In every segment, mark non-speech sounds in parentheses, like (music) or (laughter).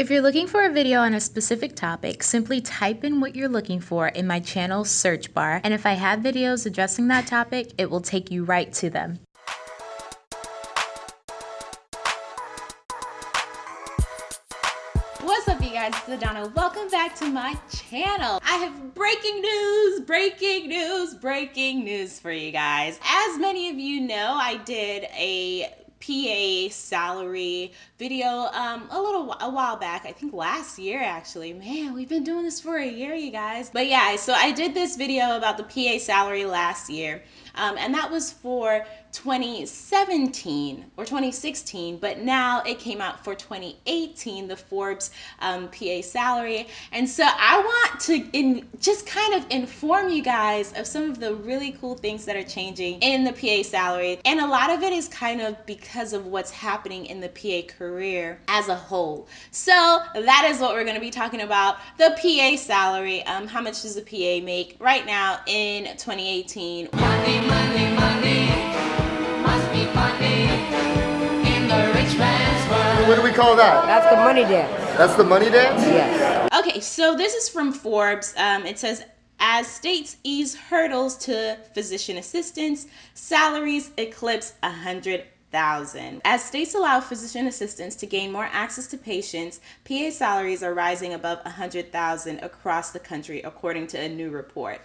If you're looking for a video on a specific topic, simply type in what you're looking for in my channel search bar, and if I have videos addressing that topic, it will take you right to them. What's up you guys, it's Adana. Welcome back to my channel. I have breaking news, breaking news, breaking news for you guys. As many of you know, I did a PA salary video um, a little a while back. I think last year actually. Man, we've been doing this for a year, you guys. But yeah, so I did this video about the PA salary last year. Um, and that was for 2017 or 2016, but now it came out for 2018, the Forbes um, PA salary. And so I want to in, just kind of inform you guys of some of the really cool things that are changing in the PA salary. And a lot of it is kind of because of what's happening in the PA career as a whole. So that is what we're going to be talking about the PA salary. Um, how much does a PA make right now in 2018? Money, money, money. What do we call that? That's the money dance. That's the money dance? Yes. Okay, so this is from Forbes. Um, it says, as states ease hurdles to physician assistants, salaries eclipse a hundred thousand. As states allow physician assistants to gain more access to patients, PA salaries are rising above a hundred thousand across the country, according to a new report.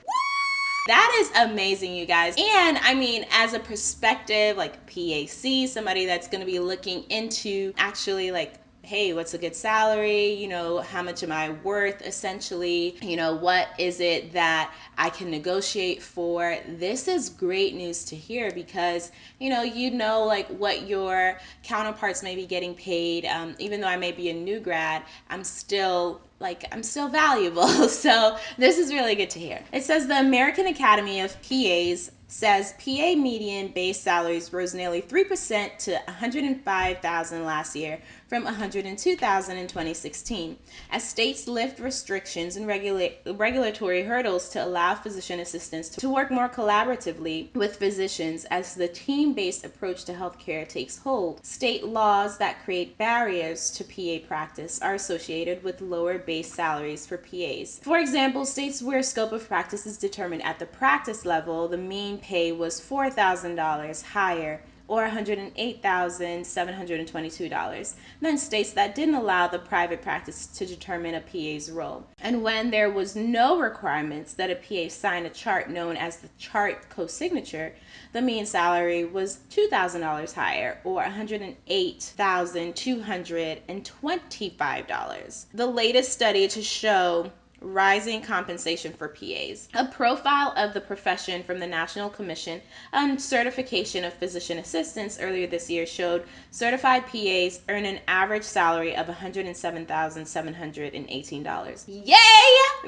That is amazing, you guys. And I mean, as a perspective, like PAC, somebody that's going to be looking into actually like hey, what's a good salary? You know, how much am I worth essentially? You know, what is it that I can negotiate for? This is great news to hear because, you know, you know, like what your counterparts may be getting paid. Um, even though I may be a new grad, I'm still like I'm still valuable. (laughs) So this is really good to hear. It says the American Academy of PAs says PA median base salaries rose nearly 3% to 105,000 last year from 102,000 in 2016 as states lift restrictions and regula- regulatory hurdles to allow physician assistants to work more collaboratively with physicians as the team-based approach to healthcare takes hold. State laws that create barriers to PA practice are associated with lower base salaries for PAs. For example, states where scope of practice is determined at the practice level, the mean pay was $4,000 higher or $108,722 Then states that didn't allow the private practice to determine a PA's role. And when there was no requirements that a PA sign a chart known as the chart co-signature, the mean salary was $2,000 higher or $108,225. The latest study to show Rising Compensation for PAs, a profile of the profession from the National Commission on Certification of Physician Assistants earlier this year showed certified PAs earn an average salary of $107,718. Yay!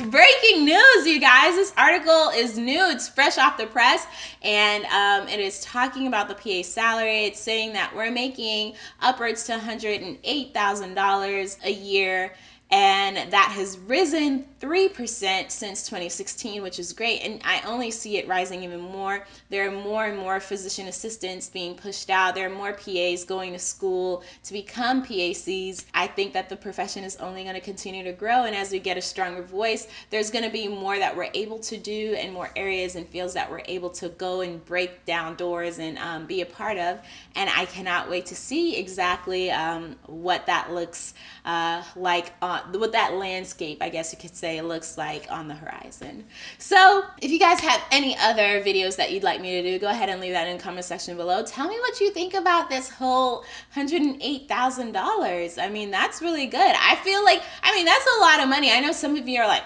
Breaking news, you guys! This article is new, it's fresh off the press, and um, it is talking about the PA salary. It's saying that we're making upwards to $108,000 a year and that has risen 3% since 2016, which is great. And I only see it rising even more. There are more and more physician assistants being pushed out. There are more PAs going to school to become PACs. I think that the profession is only going to continue to grow. And as we get a stronger voice, there's going to be more that we're able to do and more areas and fields that we're able to go and break down doors and um, be a part of. And I cannot wait to see exactly um, what that looks uh, like Uh, on what that landscape, I guess you could say, looks like on the horizon. So if you guys have any other videos that you'd like me to do, go ahead and leave that in the comment section below. Tell me what you think about this whole $108,000. I mean, that's really good. I feel like, I mean, that's a lot of money. I know some of you are like,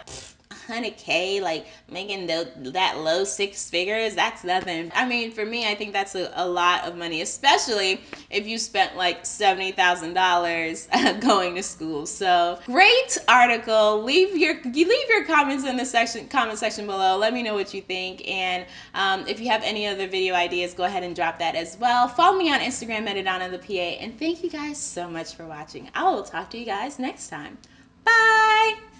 100k like making the, that low six figures that's nothing. I mean for me i think that's a, a lot of money especially if you spent like $70000 (laughs) going to school. So great article. Leave your you leave your comments in the section comment section below. Let me know what you think. And um, if you have any other video ideas go ahead and drop that as well. Follow me on instagram at Adana the PA and thank you guys so much for watching. I will talk to you guys next time. Bye